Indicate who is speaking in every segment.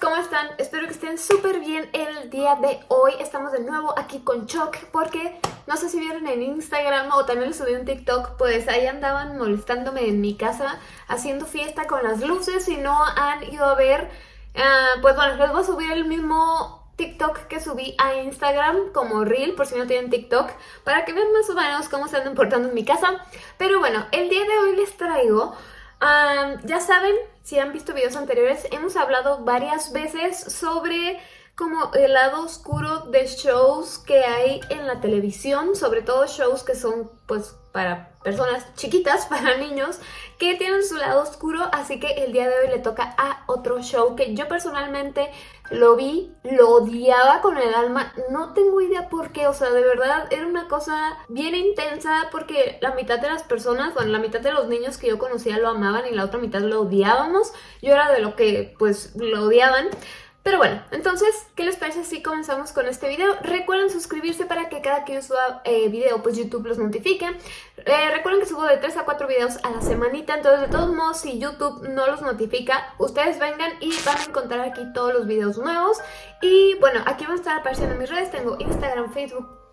Speaker 1: ¿cómo están? Espero que estén súper bien el día de hoy. Estamos de nuevo aquí con Choc porque no sé si vieron en Instagram o también les subí un TikTok, pues ahí andaban molestándome en mi casa haciendo fiesta con las luces y no han ido a ver. Ah, pues bueno, les voy a subir el mismo TikTok que subí a Instagram como Reel, por si no tienen TikTok, para que vean más o menos cómo se andan portando en mi casa. Pero bueno, el día de hoy les traigo ya saben, si han visto videos anteriores, hemos hablado varias veces sobre como el lado oscuro de shows que hay en la televisión, sobre todo shows que son pues para personas chiquitas, para niños, que tienen su lado oscuro, así que el día de hoy le toca a otro show que yo personalmente lo vi, lo odiaba con el alma, no tengo idea por qué, o sea, de verdad era una cosa bien intensa porque la mitad de las personas, bueno, la mitad de los niños que yo conocía lo amaban y la otra mitad lo odiábamos, yo era de lo que pues lo odiaban, pero bueno, entonces, ¿qué les parece si comenzamos con este video? Recuerden suscribirse para que cada que yo suba eh, video, pues YouTube los notifique. Eh, recuerden que subo de 3 a 4 videos a la semanita, entonces de todos modos, si YouTube no los notifica, ustedes vengan y van a encontrar aquí todos los videos nuevos. Y bueno, aquí van a estar apareciendo mis redes, tengo Instagram, Facebook,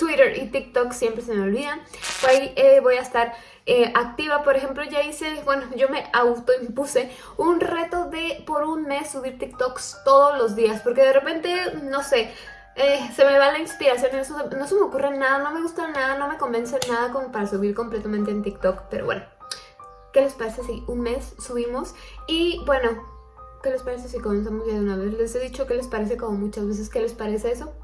Speaker 1: Twitter y TikTok siempre se me olvidan. Por ahí eh, voy a estar eh, activa. Por ejemplo, ya hice, bueno, yo me autoimpuse un reto de por un mes subir TikToks todos los días. Porque de repente, no sé, eh, se me va la inspiración, eso, no se me ocurre nada, no me gusta nada, no me convence nada como para subir completamente en TikTok. Pero bueno, ¿qué les parece si un mes subimos? Y bueno, ¿qué les parece si comenzamos ya de una vez? Les he dicho que les parece como muchas veces, ¿qué les parece eso?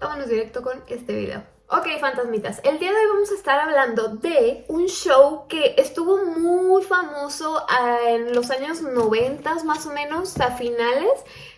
Speaker 1: Vámonos directo con este video. Ok, fantasmitas, el día de hoy vamos a estar hablando de un show que estuvo muy famoso ah, en los años 90 más o menos, a finales.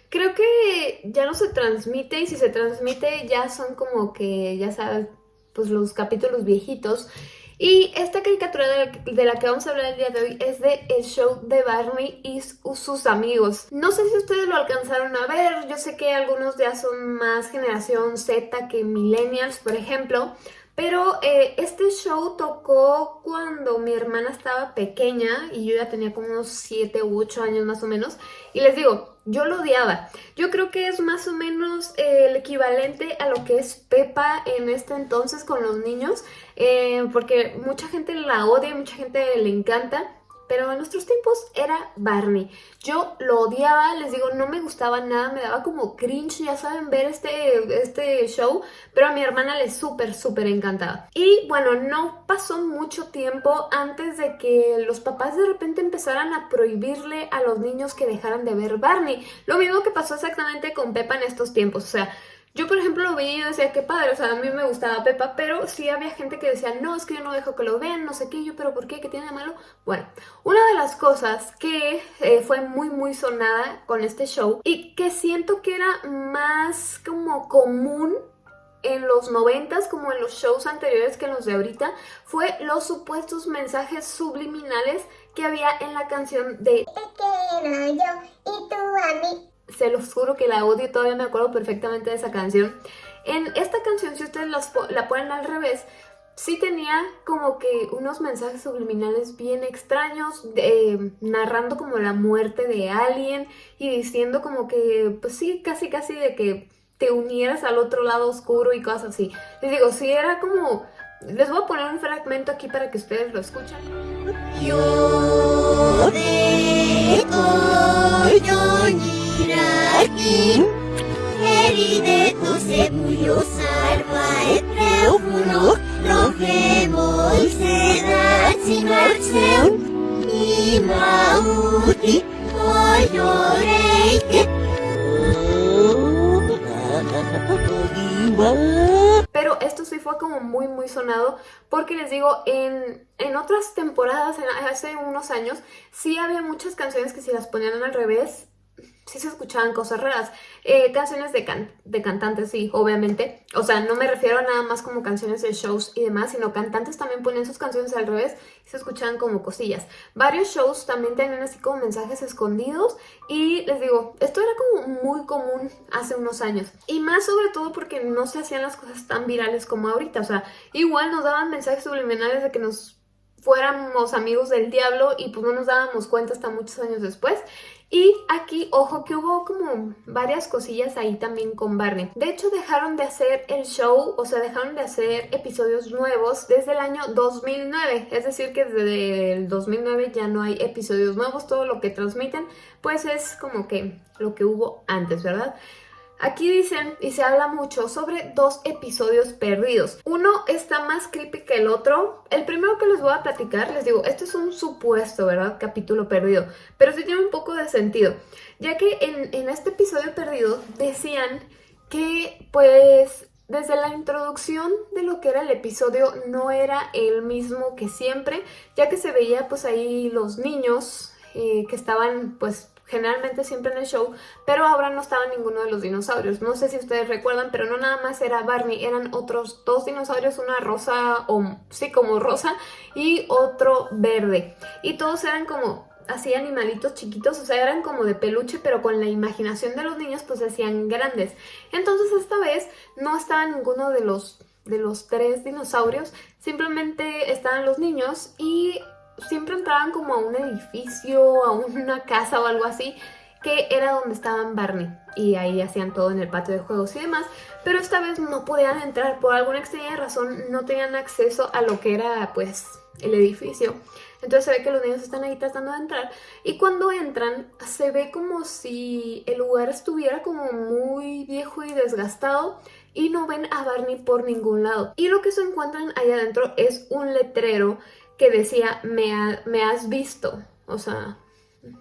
Speaker 1: Creo que ya no se transmite y si se transmite ya son como que, ya sabes, pues los capítulos viejitos. Y esta caricatura de la, que vamos a hablar el día de hoy es de el show de Barney y sus amigos. No sé si ustedes lo alcanzaron a ver, yo sé que algunos ya son más generación Z que millennials, por ejemplo, pero eh, este show tocó cuando mi hermana estaba pequeña y yo ya tenía como unos 7 u 8 años más o menos. Y les digo, yo lo odiaba. Yo creo que es más o menos eh, el equivalente a lo que es Pepa en este entonces con los niños. Eh, porque mucha gente la odia, mucha gente le encanta pero en nuestros tiempos era Barney. Yo lo odiaba, les digo, no me gustaba nada, me daba como cringe, ya saben, ver este, este show, pero a mi hermana le súper, súper encantaba. Y bueno, no pasó mucho tiempo antes de que los papás de repente empezaran a prohibirle a los niños que dejaran de ver Barney. Lo mismo que pasó exactamente con Peppa en estos tiempos, o sea, yo, por ejemplo, lo veía y decía, qué padre, o sea, a mí me gustaba Pepa, pero sí había gente que decía, no, es que yo no dejo que lo vean, no sé qué, yo, pero ¿por qué? ¿Qué tiene de malo? Bueno, una de las cosas que eh, fue muy, muy sonada con este show y que siento que era más como común en los noventas como en los shows anteriores que en los de ahorita fue los supuestos mensajes subliminales que había en la canción de Te yo y tú a mí se los juro que la odio, todavía me acuerdo perfectamente de esa canción. En esta canción, si ustedes la ponen al revés, sí tenía como que unos mensajes subliminales bien extraños, narrando como la muerte de alguien y diciendo como que, pues sí, casi casi de que te unieras al otro lado oscuro y cosas así. Les digo, sí era como... Les voy a poner un fragmento aquí para que ustedes lo escuchen. Pero esto sí fue como muy muy sonado porque les digo, en, en otras temporadas, hace unos años, sí había muchas canciones que si las ponían al revés sí se escuchaban cosas raras. Eh, canciones de, de cantantes, sí, obviamente. O sea, no me refiero a nada más como canciones de shows y demás, sino cantantes también ponían sus canciones al revés y se escuchaban como cosillas. Varios shows también tenían así como mensajes escondidos y les digo, esto era como muy común hace unos años. Y más sobre todo porque no se hacían las cosas tan virales como ahorita. O sea, igual nos daban mensajes subliminales de que nos fuéramos amigos del diablo y pues no nos dábamos cuenta hasta muchos años después. Y aquí, ojo, que hubo como varias cosillas ahí también con Barney. De hecho, dejaron de hacer el show, o sea, dejaron de hacer episodios nuevos desde el año 2009. Es decir, que desde el 2009 ya no hay episodios nuevos. Todo lo que transmiten, pues es como que lo que hubo antes, ¿verdad? Aquí dicen y se habla mucho sobre dos episodios perdidos. Uno está más creepy que el otro. El primero que les voy a platicar, les digo, esto es un supuesto, ¿verdad? Capítulo perdido. Pero sí tiene un poco de sentido. Ya que en, en este episodio perdido decían que pues desde la introducción de lo que era el episodio no era el mismo que siempre, ya que se veía pues ahí los niños eh, que estaban pues generalmente siempre en el show, pero ahora no estaba ninguno de los dinosaurios. No sé si ustedes recuerdan, pero no nada más era Barney, eran otros dos dinosaurios, una rosa, o sí, como rosa, y otro verde. Y todos eran como así animalitos chiquitos, o sea, eran como de peluche, pero con la imaginación de los niños pues hacían grandes. Entonces esta vez no estaba ninguno de los, de los tres dinosaurios, simplemente estaban los niños y siempre entraban como a un edificio, a una casa o algo así, que era donde estaban Barney y ahí hacían todo en el patio de juegos y demás, pero esta vez no podían entrar, por alguna extraña razón no tenían acceso a lo que era pues el edificio. Entonces se ve que los niños están ahí tratando de entrar y cuando entran se ve como si el lugar estuviera como muy viejo y desgastado y no ven a Barney por ningún lado. Y lo que se encuentran ahí adentro es un letrero que decía, me, me has visto. O sea,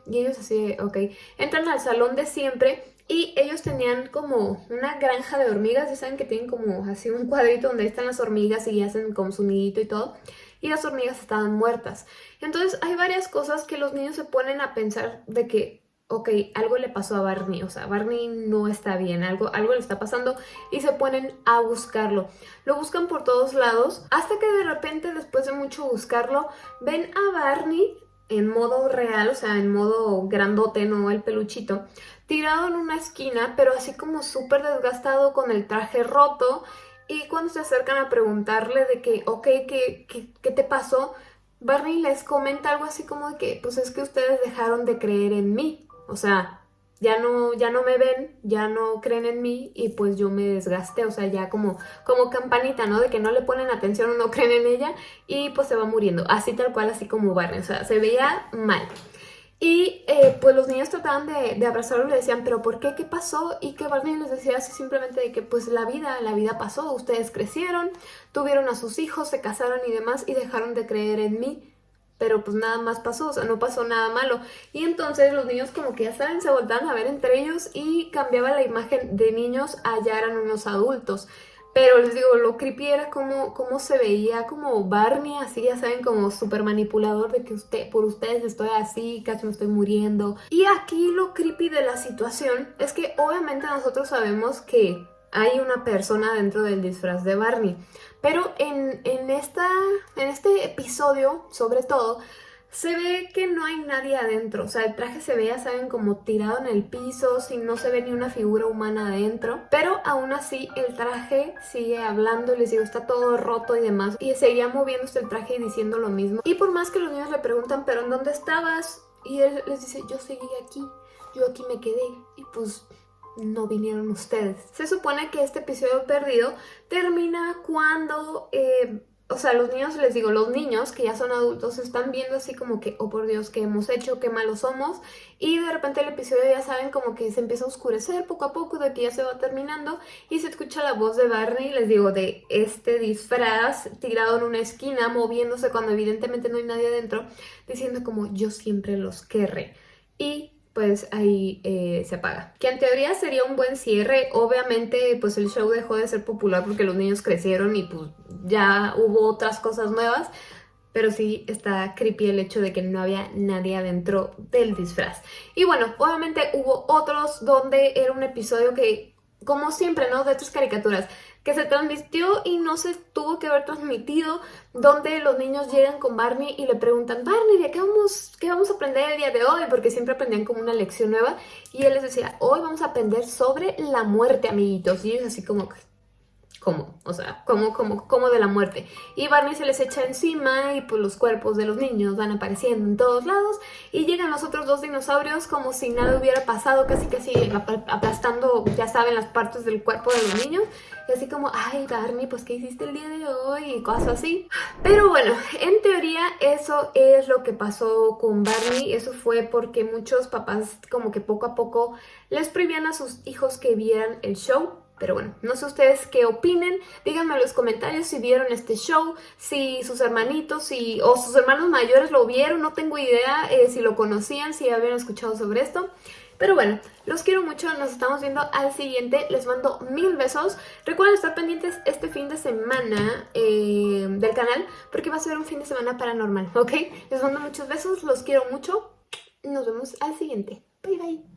Speaker 1: y ellos así, ok. Entran al salón de siempre y ellos tenían como una granja de hormigas. Ya saben que tienen como así un cuadrito donde están las hormigas y hacen como su nidito y todo. Y las hormigas estaban muertas. Entonces hay varias cosas que los niños se ponen a pensar de que ok, algo le pasó a Barney, o sea, Barney no está bien, algo, algo le está pasando y se ponen a buscarlo. Lo buscan por todos lados hasta que de repente, después de mucho buscarlo, ven a Barney en modo real, o sea, en modo grandote, no el peluchito, tirado en una esquina, pero así como súper desgastado con el traje roto. Y cuando se acercan a preguntarle de que, ok, ¿qué, qué, qué te pasó? Barney les comenta algo así como de que, pues es que ustedes dejaron de creer en mí. O sea, ya no, ya no me ven, ya no creen en mí y pues yo me desgasté, o sea, ya como, como campanita, ¿no? De que no le ponen atención o no creen en ella y pues se va muriendo, así tal cual, así como Barney, o sea, se veía mal. Y eh, pues los niños trataban de, de, abrazarlo y le decían, ¿pero por qué? ¿Qué pasó? Y que Barney les decía así simplemente de que pues la vida, la vida pasó, ustedes crecieron, tuvieron a sus hijos, se casaron y demás y dejaron de creer en mí pero pues nada más pasó, o sea, no pasó nada malo. Y entonces los niños como que ya saben, se voltaban a ver entre ellos y cambiaba la imagen de niños a eran unos adultos. Pero les digo, lo creepy era como, como se veía como Barney, así ya saben, como súper manipulador de que usted, por ustedes estoy así, casi me estoy muriendo. Y aquí lo creepy de la situación es que obviamente nosotros sabemos que hay una persona dentro del disfraz de Barney. Pero en, esta, en este episodio, sobre todo, se ve que no hay nadie adentro. O sea, el traje se ve, ya saben, como tirado en el piso, sin no se ve ni una figura humana adentro. Pero aún así, el traje sigue hablando, les digo, está todo roto y demás. Y seguía moviéndose el traje y diciendo lo mismo. Y por más que los niños le preguntan, ¿pero en dónde estabas? Y él les dice, yo seguí aquí, yo aquí me quedé. Y pues no vinieron ustedes. Se supone que este episodio perdido termina cuando, eh, o sea, los niños, les digo, los niños que ya son adultos están viendo así como que, oh por Dios, ¿qué hemos hecho? ¿Qué malos somos? Y de repente el episodio ya saben como que se empieza a oscurecer poco a poco, de que ya se va terminando y se escucha la voz de Barney, les digo, de este disfraz tirado en una esquina, moviéndose cuando evidentemente no hay nadie adentro, diciendo como, yo siempre los querré. Y pues ahí eh, se apaga. Que en teoría sería un buen cierre. Obviamente pues el show dejó de ser popular porque los niños crecieron y pues ya hubo otras cosas nuevas. Pero sí está creepy el hecho de que no había nadie adentro del disfraz. Y bueno, obviamente hubo otros donde era un episodio que, como siempre, ¿no? De otras caricaturas que se transmitió y no se tuvo que haber transmitido, donde los niños llegan con Barney y le preguntan, Barney, ¿de qué vamos, qué vamos a aprender el día de hoy? Porque siempre aprendían como una lección nueva y él les decía, hoy vamos a aprender sobre la muerte, amiguitos. Y ellos así como, ¿Cómo? O sea, ¿cómo, cómo, cómo de la muerte? Y Barney se les echa encima y pues los cuerpos de los niños van apareciendo en todos lados y llegan los otros dos dinosaurios como si nada hubiera pasado, casi casi aplastando, ya saben, las partes del cuerpo de los niños. Y así como, ay Barney, pues ¿qué hiciste el día de hoy? Y cosas así. Pero bueno, en teoría eso es lo que pasó con Barney. Eso fue porque muchos papás como que poco a poco les prohibían a sus hijos que vieran el show pero bueno, no sé ustedes qué opinen, díganme en los comentarios si vieron este show, si sus hermanitos si, o sus hermanos mayores lo vieron, no tengo idea eh, si lo conocían, si habían escuchado sobre esto. Pero bueno, los quiero mucho, nos estamos viendo al siguiente, les mando mil besos. Recuerden estar pendientes este fin de semana eh, del canal, porque va a ser un fin de semana paranormal, ¿ok? Les mando muchos besos, los quiero mucho, nos vemos al siguiente. Bye bye.